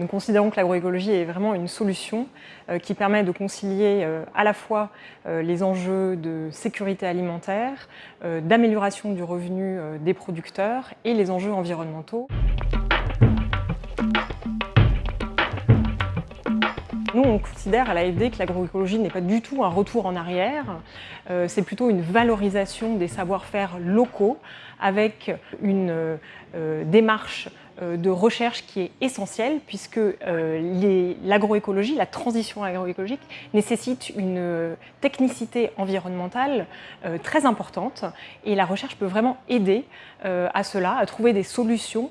Nous considérons que l'agroécologie est vraiment une solution qui permet de concilier à la fois les enjeux de sécurité alimentaire, d'amélioration du revenu des producteurs et les enjeux environnementaux. Considère à l'AFD que l'agroécologie n'est pas du tout un retour en arrière, euh, c'est plutôt une valorisation des savoir-faire locaux avec une euh, démarche euh, de recherche qui est essentielle puisque l'agroécologie, la transition agroécologique nécessite une technicité environnementale très importante et la recherche peut vraiment aider à cela, à trouver des solutions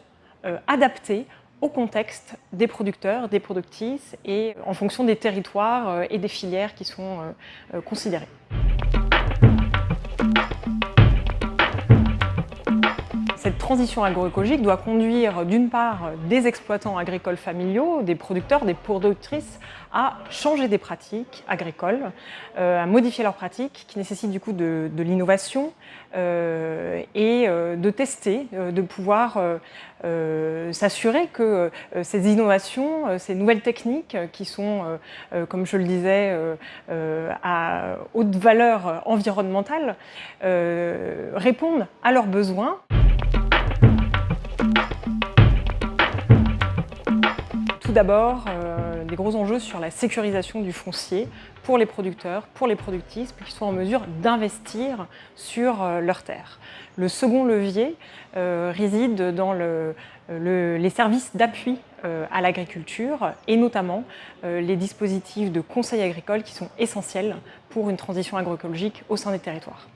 adaptées au contexte des producteurs, des productrices et en fonction des territoires euh, et des filières qui sont euh, Cette transition agroécologique doit conduire d'une part des exploitants agricoles familiaux, des producteurs, des productrices à changer des pratiques agricoles, à modifier leurs pratiques qui nécessitent du coup de, l'innovation et de tester, de pouvoir s'assurer que ces innovations, ces nouvelles techniques qui sont, comme je le disais, à haute valeur environnementale, répondent à leurs besoins. Tout d'abord, euh, des gros enjeux sur la sécurisation du foncier pour les producteurs, pour les productrices, pour qu'ils soient en mesure d'investir sur euh, leurs terres. Le second levier euh, réside dans les services d'appui à l'agriculture et notamment les dispositifs de conseil agricole qui sont essentiels pour une transition agroécologique au sein des territoires.